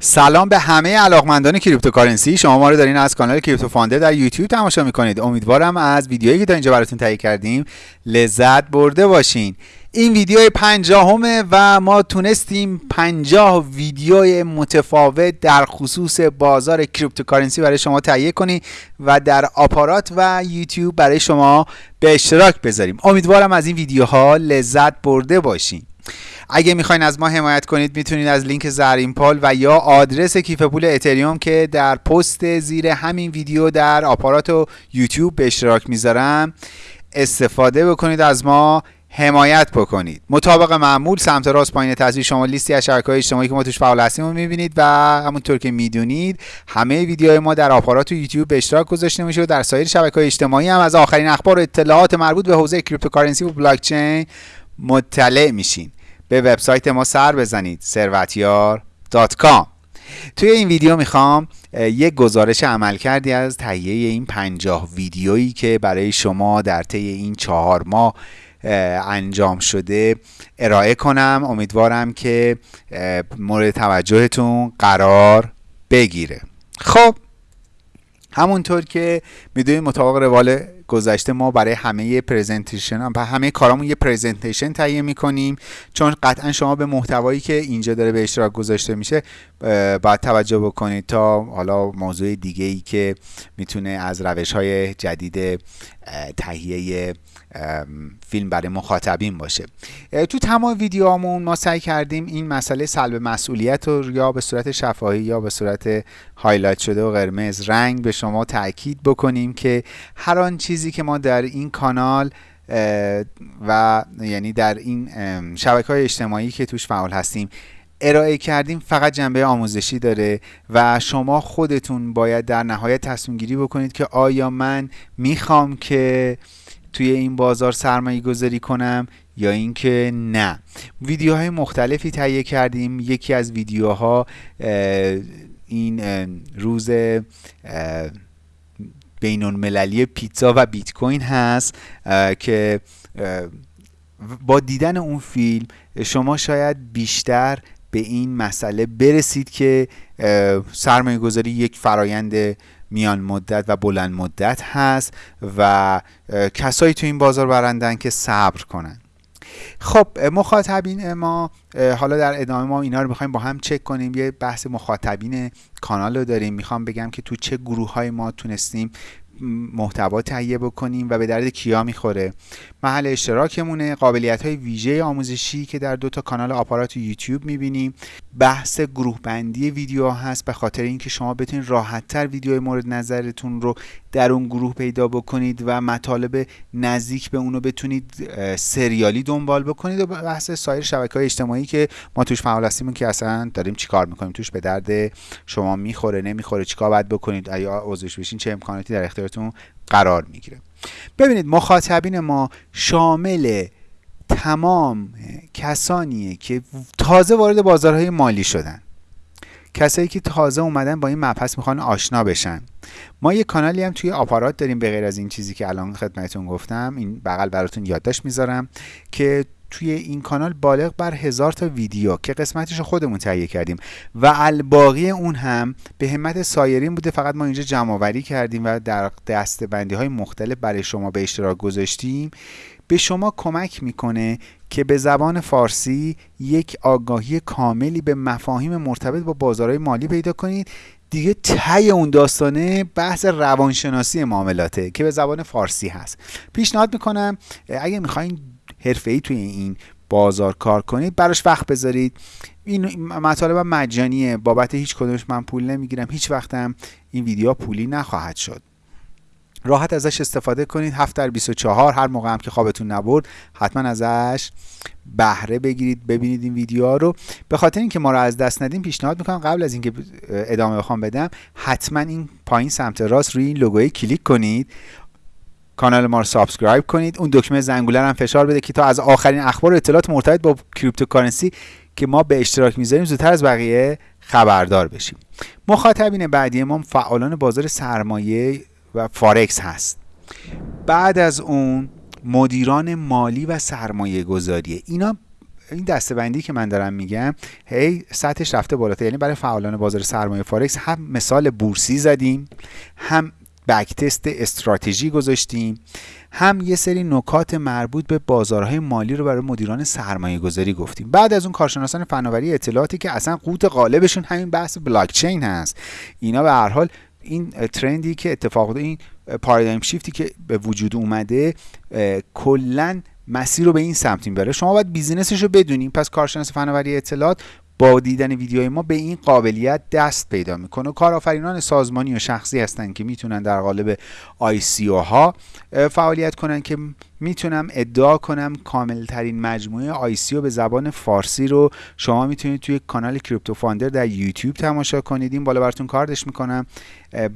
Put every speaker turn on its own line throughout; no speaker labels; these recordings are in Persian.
سلام به همه علاقمندان cryptocurrency. شما ما رو دارین از کانال کریپتو فاندر در یوتیوب تماشا می‌کنید. امیدوارم از ویدیویی که تا اینجا براتون تهیه کردیم لذت برده باشین. این ویدیو پنجاهمه و ما تونستیم پنجاه ویدیو متفاوت در خصوص بازار cryptocurrency برای شما تهیه کنیم و در آپارات و یوتیوب برای شما به اشتراک بذاریم. امیدوارم از این ویدیوها لذت برده باشین. اگه می‌خواین از ما حمایت کنید می‌تونید از لینک زرین پال و یا آدرس کیف پول اتریوم که در پست زیر همین ویدیو در آپارات و یوتیوب به اشتراک می‌ذارم استفاده بکنید از ما حمایت بکنید. مطابق معمول سمت راست پایین تصویر شما لیستی از شبکه‌های اجتماعی که ما توش فعال هستیم رو می‌بینید و همونطور که می‌دونید همه ویدیوهای ما در آپارات و یوتیوب به اشتراک گذاشته میشه و در سایر شبکه‌های اجتماعی هم از آخرین اخبار و اطلاعات مربوط به حوزه cryptocurrency و بلاک چین مطلع میشین. به وبسایت ما سر بزنید ثروتیار.com توی این ویدیو می‌خوام یک گزارش عمل کردی از تهیه این پنجاه ویدیویی که برای شما در طی این چهار ماه انجام شده ارائه کنم. امیدوارم که مورد توجهتون قرار بگیره. خب همونطور که می‌دونید مطابق روال گذشته ما برای همه پرزنتیشن و همه کارامون یه پرزنتیشن تهیه می‌کنیم. چون قطعا شما به محتوایی که اینجا داره به اشتراک گذاشته میشه باید توجه بکنید تا حالا موضوع دیگه ای که می‌تونه از روش های جدید تهیه فیلم برای مخاطبین باشه. تو تمام ویدیوهامون ما سعی کردیم این مسئله سلب مسئولیت رو یا به صورت شفاهی یا به صورت هایلایت شده و قرمز رنگ به شما تاکید بکنیم که هر آن چیزی که ما در این کانال و یعنی در این شبکه های اجتماعی که توش فعال هستیم ارائه کردیم فقط جنبه آموزشی داره و شما خودتون باید در نهایت تصمیم گیری بکنید که آیا من می‌خوام که توی این بازار سرمایه گذاری کنم یا اینکه نه. ویدیوهای مختلفی تهیه کردیم. یکی از ویدیوها این روز بین المللی پیتزا و بیت کوین هست که با دیدن اون فیلم شما شاید بیشتر به این مسئله برسید که سرمایه گذاری یک فرایند میان مدت و بلند مدت هست و کسایی تو این بازار برندن که صبر کنن. خب مخاطبین ما حالا در ادامه ما اینا رو می‌خوایم با هم چک کنیم. یه بحث مخاطبین کانال رو داریم. می‌خوام بگم که تو چه گروه های ما تونستیم محتوا تهیه بکنیم و به درد کیا می‌خوره. محل اشتراکمونه قابلیت های ویژه آموزشی که در دو تا کانال آپارات یوتیوب می‌بینیم. بحث گروه بندی ویدیو هست به خاطر اینکه شما بتونید راحتتر ویدیو مورد نظرتون رو در اون گروه پیدا بکنید و مطالب نزدیک به اونو بتونید سریالی دنبال بکنید و بحث سایر شبکه های اجتماعی که ما توش فعال هستیم که اصلا داریم چیکار می‌کنیم توش به درد شما می‌خوره نمی‌خوره چیکار باید بکنید یا عضوش بشین چه امکاناتی در اختیارتون قرار می‌گیره. ببینید مخاطبین ما شامل تمام کسانیه که تازه وارد بازارهای مالی شدن. کسایی که تازه اومدن با این مبحث می‌خوان آشنا بشن. ما یه کانالی هم توی آپارات داریم به غیر از این چیزی که الان خدمتتون گفتم این بغل براتون یادداشت می‌ذارم که توی این کانال بالغ بر هزار تا ویدیو که قسمتش خودمون تهیه کردیم و الباقی اون هم به همت سایرین بوده. فقط ما اینجا جمع آوری کردیم و در دستبندی های مختلف برای شما به اشتراک گذاشتیم. به شما کمک می‌کنه که به زبان فارسی یک آگاهی کاملی به مفاهیم مرتبط با بازارهای مالی پیدا کنید. دیگه تی اون داستانه بحث روانشناسی معاملاته که به زبان فارسی هست. پیشنهاد می‌کنم اگه می‌خواین ای توی این بازار کار کنید براش وقت بذارید. این مطالب مجانیه. بابت هیچ کدومش من پول نمی‌گیرم. هیچ وقتم این ویدیو پولی نخواهد شد. راحت ازش استفاده کنید. 7 در 24 هر موقع هم که خوابتون نبرد حتما ازش بهره بگیرید ببینید این ویدیو رو. به خاطر اینکه ما رو از دست ندیم پیشنهاد می‌کنم قبل از اینکه ادامه بخوام بدم حتما این پایین سمت راست روی این لوگوی کلیک کنید. کانال ما رو subscribe کنید. اون دکمه زنگوله هم فشار بده که تا از آخرین اخبار و اطلاعات مرتبط با cryptocurrency که ما به اشتراک می‌ذاریم زودتر از بقیه خبردار بشیم. مخاطبین بعدی ما فعالان بازار سرمایه و فارکس هست. بعد از اون مدیران مالی و سرمایه گذاریه اینا این دستبندی که من دارم میگم هی سطحش رفته بالاتر. یعنی برای فعالان بازار سرمایه فارکس هم مثال بورسی زدیم هم بک تست استراتژی گذاشتیم هم یه سری نکات مربوط به بازارهای مالی رو برای مدیران سرمایه گذاری گفتیم. بعد از اون کارشناسان فناوری اطلاعاتی که اصلا قوت غالبشون همین بحث بلاک چین هست. اینا به هر حال این ترندی که اتفاق این پارادایم شیفتی که به وجود اومده کلا مسیر رو به این سمت بره. شما باید business ش رو بدونیم. پس کارشناس فناوری اطلاعات با دیدن ویدیوهای ما به این قابلیت دست پیدا می‌کنه. کارآفرینان سازمانی و شخصی هستن که می‌تونن در قالب ICO ها فعالیت کنن که می‌تونم ادعا کنم کامل ترین مجموعه ICO به زبان فارسی رو شما می‌تونید توی کانال کریپتو فاندر در یوتیوب تماشا کنید. این بالا براتون کاردش می‌کنم.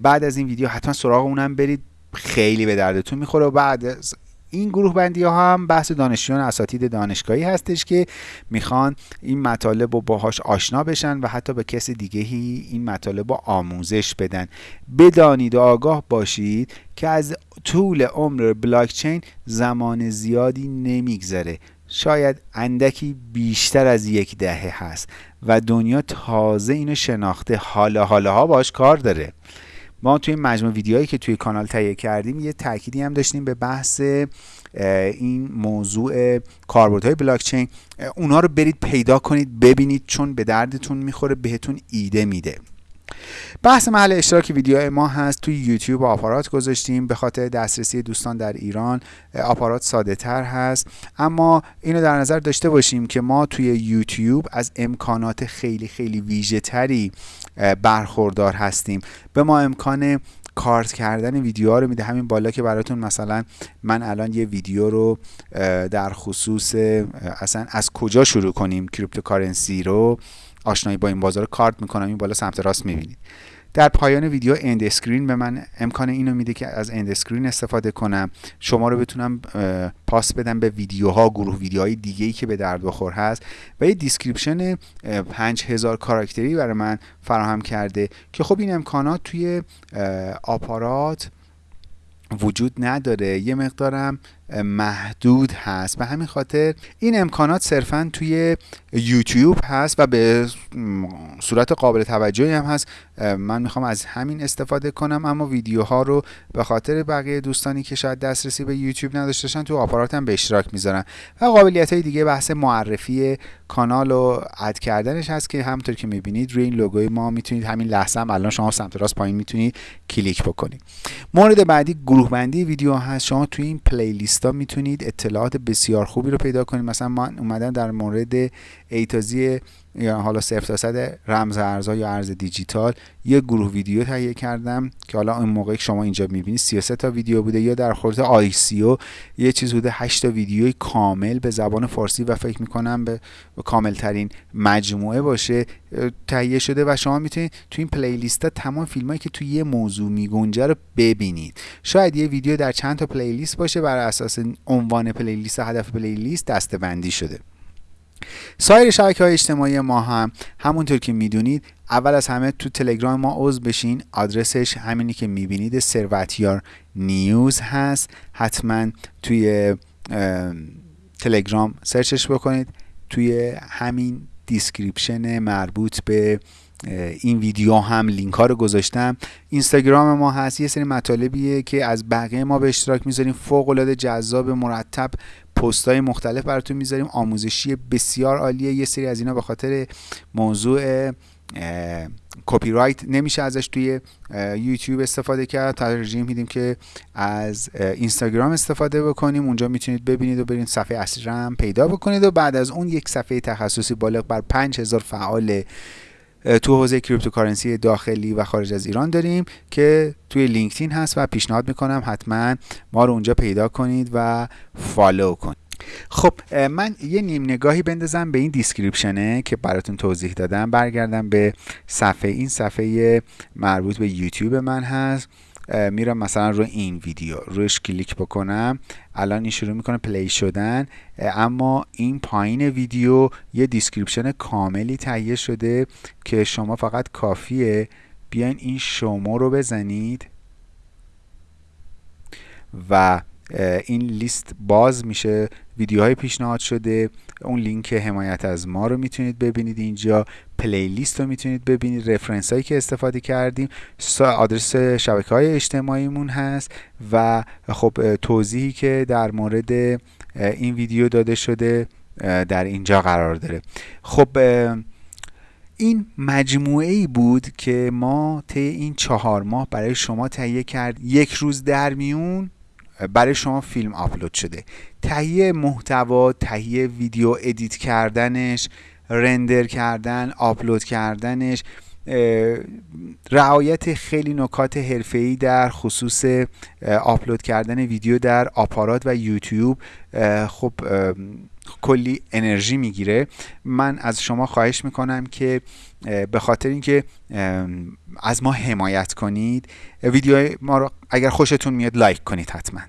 بعد از این ویدیو حتما سراغ اونم برید. خیلی به دردتون می‌خوره و بعد از این گروه بندی ها هم بحث دانشجویان اساتید دانشگاهی هستش که می‌خوان این مطالب رو باهاش آشنا بشن و حتی به کس دیگهی این مطالب رو آموزش بدن. بدانید و آگاه باشید که از طول عمر بلاکچین زمان زیادی نمیگذره. شاید اندکی بیشتر از یک دهه هست و دنیا تازه اینو شناخته. حالا حالا ها باش کار داره. ما توی مجموع ویدیوهایی که توی کانال تهیه کردیم یه تأکیدی هم داشتیم به بحث این موضوع کاربردهای بلاکچین. اونا رو برید پیدا کنید ببینید چون به دردتون می‌خوره بهتون ایده میده. بحث محل اشتراک ویدیو ما هست. توی یوتیوب آپارات گذاشتیم. به خاطر دسترسی دوستان در ایران آپارات ساده تر هست. اما اینو در نظر داشته باشیم که ما توی یوتیوب از امکانات خیلی خیلی ویژه تری برخوردار هستیم. به ما امکان کارت کردن ویدیوها رو میده. همین بالا که براتون مثلا من الان یه ویدیو رو در خصوص اصلا از کجا شروع کنیم؟ cryptocurrency رو. آشنایی با این بازار کارت می‌کنم این بالا سمت راست می‌بینید. در پایان ویدیو end screen به من امکان اینو میده که از end screen استفاده کنم. شما رو بتونم پاس بدم به ویدیوها گروه ویدیوهای دیگه ای که به درد بخور هست. و یه description 5000 کاراکتری برای من فراهم کرده که خب این امکانات توی آپارات وجود نداره. یه مقدارم محدود هست. به همین خاطر این امکانات صرفا توی یوتیوب هست و به صورت قابل توجهی هم هست. من می‌خوام از همین استفاده کنم اما ویدیوها رو به خاطر بقیه دوستانی که شاید دسترسی به یوتیوب نداشتن تو آپاراتم به اشتراک می‌ذارن و قابلیت های دیگه بحث معرفی کانال و add کردنش هست که همونطور که می‌بینید روی این لوگوی ما می‌تونید همین لحظه هم الان شما سمت راست پایین می‌تونید کلیک بکنید. مورد بعدی گروه بندی ویدیو هست. شما توی این playlist می‌تونید اطلاعات بسیار خوبی رو پیدا کنید. مثلا من اومدم در مورد A to Z یا حالا صفر تا صد رمز ارزها یا ارز دیجیتال. یه گروه ویدیو تهیه کردم که حالا این موقع که شما اینجا می‌بینید 33 تا ویدیو بوده یا در مورد ICO. یه چیز بوده 8 تا ویدیوی کامل به زبان فارسی و فکر می‌کنم به کامل ترین مجموعه باشه تهیه شده و شما می‌تونید تو این playlist ها تمام فیلم هایی که توی یه موضوع میگنجه رو ببینید. شاید یه ویدیو در چند تا playlist باشه بر اساس عنوان playlist هدف playlist دسته شده. سایر شبکه های اجتماعی ما هم همونطور که می‌دونید اول از همه تو تلگرام ما عضو بشین. آدرسش همینی که می‌بینید ثروتیار نیوز هست. حتما توی تلگرام search ش بکنید. توی همین description مربوط به این ویدیو هم لینک ها رو گذاشتم. اینستاگرام ما هست یه سری مطالبیه که از بقیه ما به اشتراک می‌ذاریم. فوق العاده جذاب مرتب پست های مختلف براتون می‌ذاریم. آموزشی بسیار عالیه. یه سری از اینا به خاطر موضوع کپی رایت نمیشه ازش توی یوتیوب استفاده کرد. ترجیح میدیم که از اینستاگرام استفاده بکنیم. اونجا می‌تونید ببینید و برید صفحه اصلی پیدا بکنید و بعد از اون یک صفحه تخصصی بالغ بر 5000 فعال تو حوزه cryptocurrency داخلی و خارج از ایران داریم که توی لینکدین هست و پیشنهاد می‌کنم حتما ما رو اونجا پیدا کنید و follow کنید. خب من یه نیم نگاهی بندازم به این description ه که براتون توضیح دادم. برگردم به صفحه این صفحه مربوط به یوتیوب من هست. میرم مثلا رو این ویدیو روش کلیک بکنم الان این شروع می‌کنه play شدن اما این پایین ویدیو یه description کاملی تهیه شده که شما فقط کافیه بیاین این show more رو بزنید و این لیست باز میشه. ویدیوهای پیشنهاد شده. اون لینک حمایت از ما رو می‌تونید ببینید اینجا. پلیلیست رو می‌تونید ببینید. رفرنس هایی که استفاده کردیم. آدرس شبکه های اجتماعیمون هست و خب توضیحی که در مورد این ویدیو داده شده در اینجا قرار داره. خب این مجموعه ای بود که ما طی این چهار ماه برای شما تهیه کرد. یک روز در میون برای شما فیلم آپلود شده. تهیه محتوا تهیه ویدیو edit کردنش render کردن آپلود کردنش رعایت خیلی نکات حرفه‌ای در خصوص آپلود کردن ویدیو در آپارات و یوتیوب. خب کلی انرژی می‌گیره. من از شما خواهش می‌کنم که به خاطر اینکه از ما حمایت کنید ویدیو ما رو اگر خوشتون میاد لایک کنید حتما.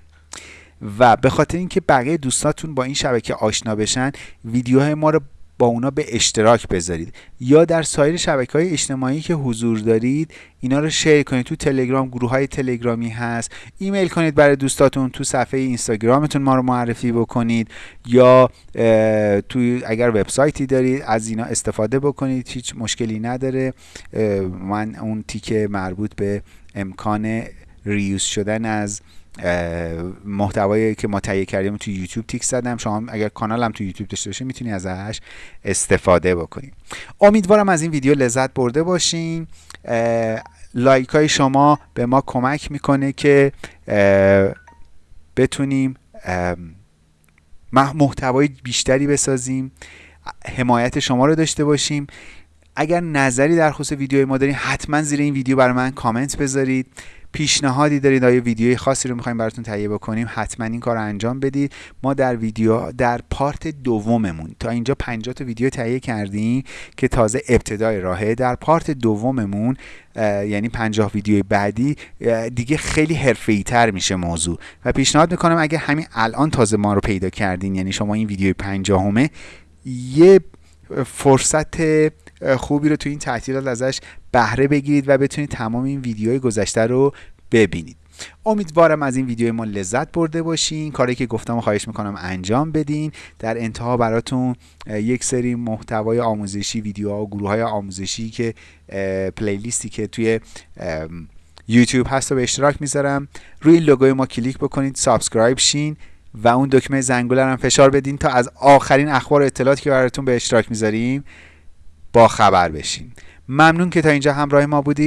و به خاطر اینکه بقیه دوستاتون با این شبکه آشنا بشن ویدیوهای ما رو با اونا به اشتراک بذارید. یا در سایر شبکه های اجتماعی که حضور دارید اینا رو شیر کنید. تو تلگرام گروه های تلگرامی هست. ایمیل کنید برای دوستاتون تو صفحه اینستاگرامتون ما رو معرفی بکنید. یا تو اگر وبسایتی دارید از اینا استفاده بکنید. هیچ مشکلی نداره. من اون تیک مربوط به امکان ریوز شدن از محتوایی که ما تهیه کردیم تو یوتیوب تیک زدم. شما اگر کانالم تو یوتیوب داشته باشه می‌تونی ازش استفاده بکنید امیدوارم از این ویدیو لذت برده باشین. لایک های شما به ما کمک می‌کنه که بتونیم محتوای بیشتری بسازیم حمایت شما رو داشته باشیم. اگر نظری در خصوص ویدیوی ما دارین حتما زیر این ویدیو برای من کامنت بذارید. پیشنهادی دارید. آیا ویدیوی خاصی رو می‌خوایم براتون تهیه بکنیم؟ حتما این کار رو انجام بدید. ما در ویدیو در پارت دوممون تا اینجا 50 تا ویدیو تهیه کردیم که تازه ابتدای راهه. در پارت دوممون یعنی 50 ویدیوی بعدی دیگه خیلی حرفه‌ای تر میشه موضوع. و پیشنهاد می‌کنم اگه همین الان تازه ما رو پیدا کردین یعنی شما این ویدیوی 50 یه فرصت خوبی رو تو این تعطیلات ازش بهره بگیرید و بتونید تمام این ویدیوهای گذشته رو ببینید. امیدوارم از این ویدیو ما لذت برده باشین. کاری که گفتم و خواهش می‌کنم انجام بدین. در انتها براتون یک سری محتوای آموزشی ویدیوها و گروه های آموزشی که playlist ی که توی یوتیوب هست رو به اشتراک می‌ذارم. روی لوگوی ما کلیک بکنید subscribe شین و اون دکمه زنگوله هم فشار بدین تا از آخرین اخبار و اطلاعاتی که براتون به اشتراک می‌ذاریم با خبر بشین. ممنون که تا اینجا همراه ما بودید.